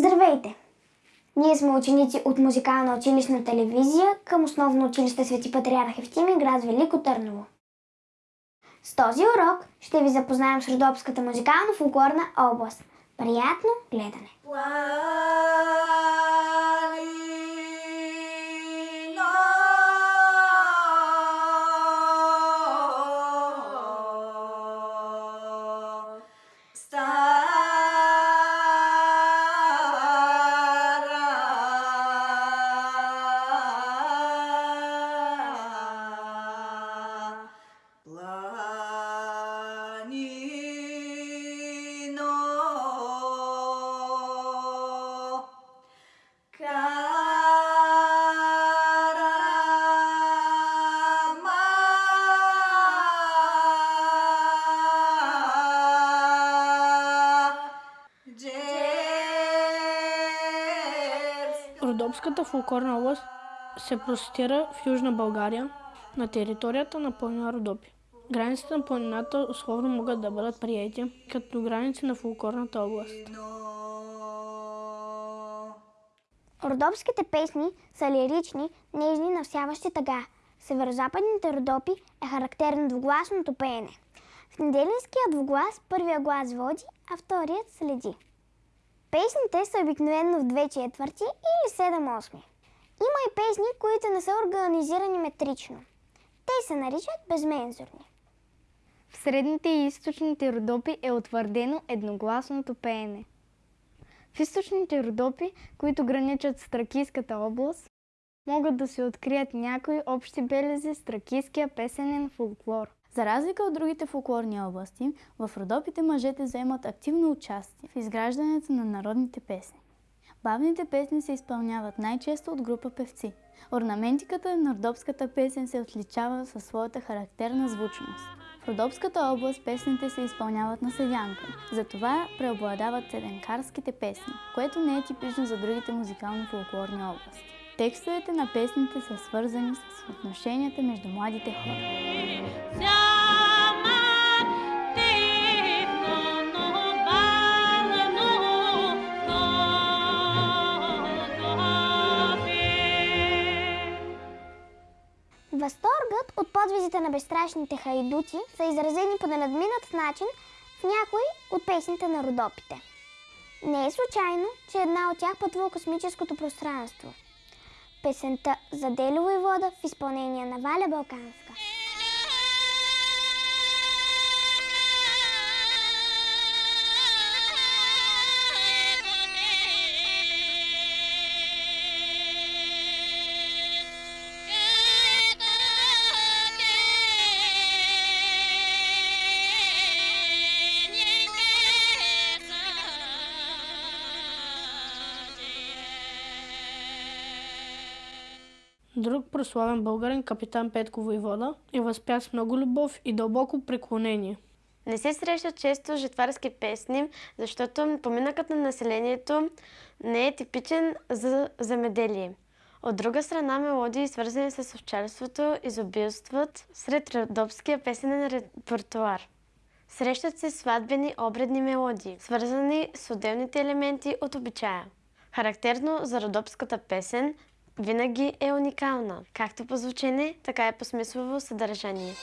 Здравейте! Ние сме ученици от музикална училищна телевизия към основно училище Свети Патриарх Евтими, град Велико Търново. С този урок ще ви запознаем с Родопската музикално-фолклорна област. Приятно гледане! Родопската фолклорна област се простира в Южна България на територията на планина Родопи. Границите на планината условно могат да бъдат приети като граници на фолклорната област. Родопските песни са лирични, нежни, навсяващи тъга. Северозападните Родопи е характерно двугласното пеене. В неделинския двуглас първия глас води, а вторият следи. Песните са обикновено в две четвърти или седем осми. Има и песни, които не са организирани метрично. Те се наричат безмензурни. В средните и източните родопи е утвърдено едногласното пеене. В източните родопи, които граничат с Тракийската област, могат да се открият някои общи белези с тракийския песенен фолклор. За разлика от другите фолклорни области, в Родопите мъжете вземат активно участие в изграждането на народните песни. Бавните песни се изпълняват най-често от група певци. Орнаментиката на родопската песен се отличава със своята характерна звучност. В Родопската област песните се изпълняват на седянка, затова преобладават седенкарските песни, което не е типично за другите музикално-фолклорни области. Текстовете на песните са свързани с отношенията между младите хора. Подвизите на безстрашните хайдути са изразени по ненадминат начин в някои от песните на родопите. Не е случайно, че една от тях пътва в космическото пространство. Песента за Делево и вода в изпълнение на Валя Балканска. Друг прославен българин, капитан Петко Войвода, е възпят с много любов и дълбоко преклонение. Не се срещат често жетварски песни, защото поминъкът на населението не е типичен за земеделие. От друга страна, мелодии, свързани с овчарството, изобилстват сред родопския песенен репертуар. Срещат се сватбени обредни мелодии, свързани с отделните елементи от обичая. Характерно за родопската песен винаги е уникална, както по звучене, така и по смислово съдържание.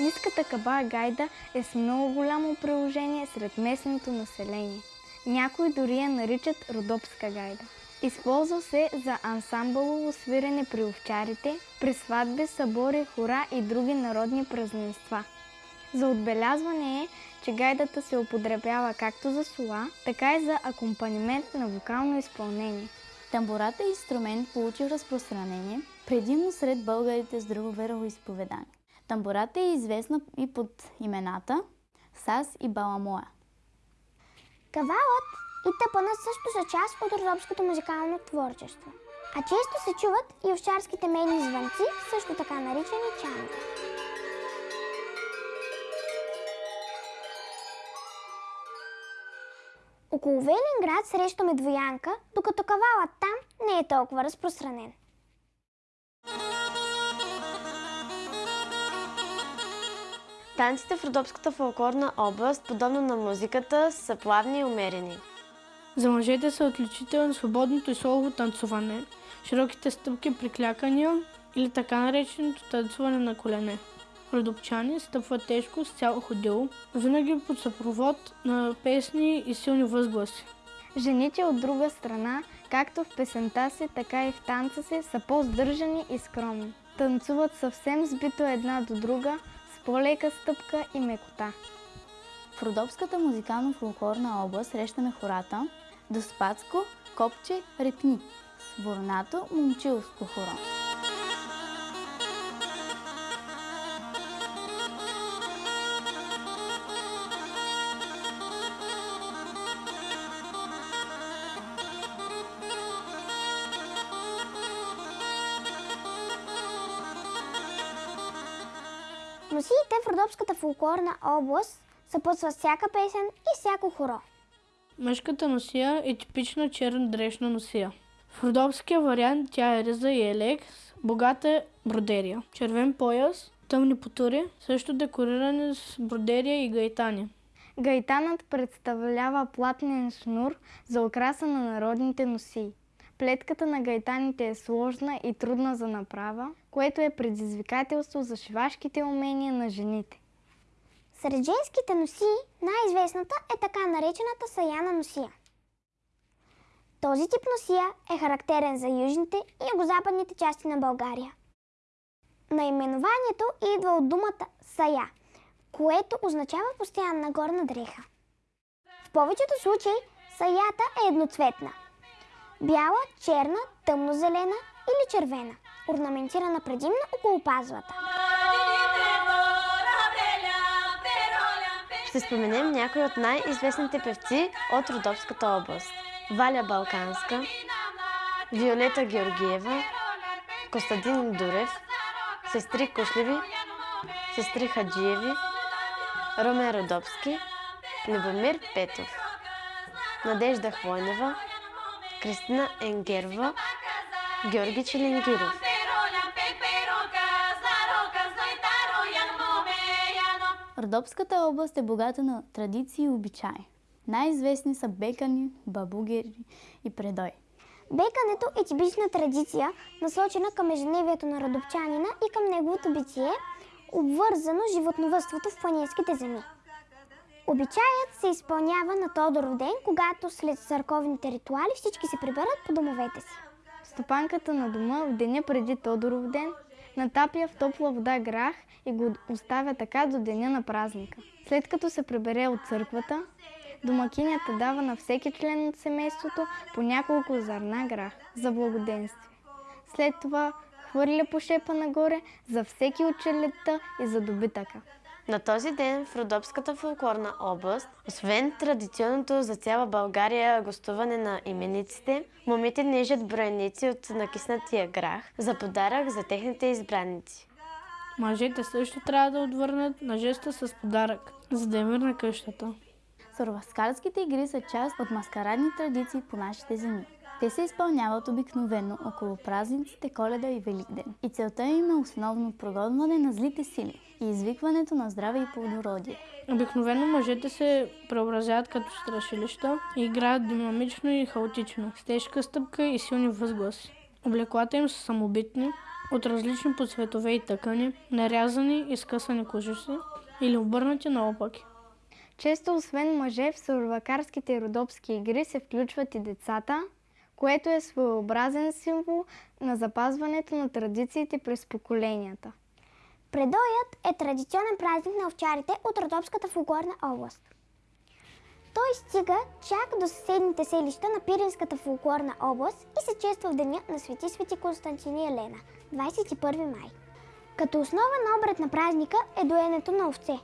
Ниската каба гайда е с много голямо приложение сред местното население. Някои дори я наричат родопска гайда. Използва се за ансамбълово свирене при овчарите, при сватби, събори, хора и други народни празненства. За отбелязване е, че гайдата се употребява както за сола, така и за акомпанимент на вокално изпълнение. Тамбурата е инструмент, получил разпространение, предимно сред българите с друго вероисповедание. Тамбурата е известна и под имената Сас и Баламоя. Кавалът и тъпанът също са част от родопското музикално творчество. А често се чуват и овчарските медни звънци, също така наричани чанги. Около Велинград срещаме двоянка, докато кавалът там не е толкова разпространен. Танците в Родопската фолклорна област, подобно на музиката, са плавни и умерени. За мъжете са отличителни свободното и солово танцуване, широките стъпки при клякания или така нареченото танцуване на колене. Родопчани стъпват тежко с цяло ходило, винаги под съпровод на песни и силни възгласи. Жените от друга страна, както в песента си, така и в танца си, са по-здържани и скромни. Танцуват съвсем сбито една до друга, с по-лека стъпка и мекота. В Родопската музикално-фолклорна област срещаме хората Доспацко, Копче, Репни, Сворнато, Момчилско хоро. Родопската фолклорна област съпътстват всяка песен и всяко хоро. Мъжката носия е типична черна дрешна носия. В родопския вариант тя е риза и елек с богата бродерия. Червен пояс, тъмни потури, също декорирани с бродерия и гайтани. Гайтанът представлява платнен шнур за украса на народните носии. Плетката на гайтаните е сложна и трудна за направа, което е предизвикателство за шивашките умения на жените. Сред женските носии най-известната е така наречената саяна носия. Този тип носия е характерен за южните и югозападните части на България. Наименованието идва от думата сая, което означава постоянна горна дреха. В повечето случаи саята е едноцветна. Бяла, черна, тъмнозелена или червена, орнаментирана предимно около пазвата. Ще споменем някои от най-известните певци от Родопската област. Валя Балканска, Виолета Георгиева, Костадин Дурев, сестри Кушливи, сестри Хаджиеви, Ромен Родопски, Любомир Петов, Надежда Хвойнева, Кристина Енгерова, Георги Челенгиров. Родопската област е богата на традиции и обичаи. Най-известни са бекани, бабугери и предой. Бекането е типична традиция, насочена към ежедневието на родопчанина и към неговото битие, обвързано с животновътството в планинските земи. Обичаят се изпълнява на Тодоров ден, когато след църковните ритуали всички се приберат по домовете си. Стопанката на дома в деня преди Тодоров ден натапя в топла вода грах и го оставя така до деня на празника. След като се прибере от църквата, домакинята дава на всеки член от семейството по няколко зърна грах за благоденствие. След това хвърля по шепа нагоре за всеки от челета и за добитъка. На този ден в Родопската фолклорна област, освен традиционното за цяла България гостуване на имениците, момите нежат броеници от накиснатия грах за подарък за техните избранници. Мъжете също трябва да отвърнат на жеста с подарък, за да е мир на къщата. Сурваскарските игри са част от маскарадни традиции по нашите земи. Те се изпълняват обикновено около празниците Коледа и Великден. И целта им е основно прогонване на злите сили и извикването на здраве и плодородие. Обикновено мъжете се преобразяват като страшилища и играят динамично и хаотично, с тежка стъпка и силни възгласи. Облеклата им са самобитни, от различни по цветове и тъкани, нарязани и скъсани кожици или обърнати наопаки. Често освен мъже в сурвакарските и родопски игри се включват и децата, което е своеобразен символ на запазването на традициите през поколенията. Предоят е традиционен празник на овчарите от Родопската фолклорна област. Той стига чак до съседните селища на Пиринската фолклорна област и се чества в деня на Свети Свети Константини Елена, 21 май. Като основен обред на празника е доенето на овце,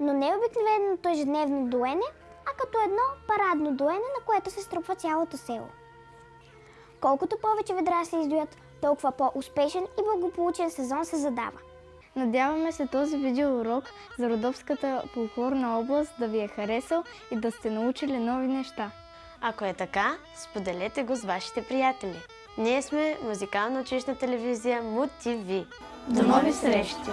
но не обикновеното ежедневно доене, а като едно парадно доене, на което се струпва цялото село. Колкото повече ведра се издоят, толкова по-успешен и благополучен сезон се задава. Надяваме се този видеоурок за Родопската фолклорна област да ви е харесал и да сте научили нови неща. Ако е така, споделете го с вашите приятели. Ние сме музикално училищна телевизия МУТ ТВ. До нови срещи!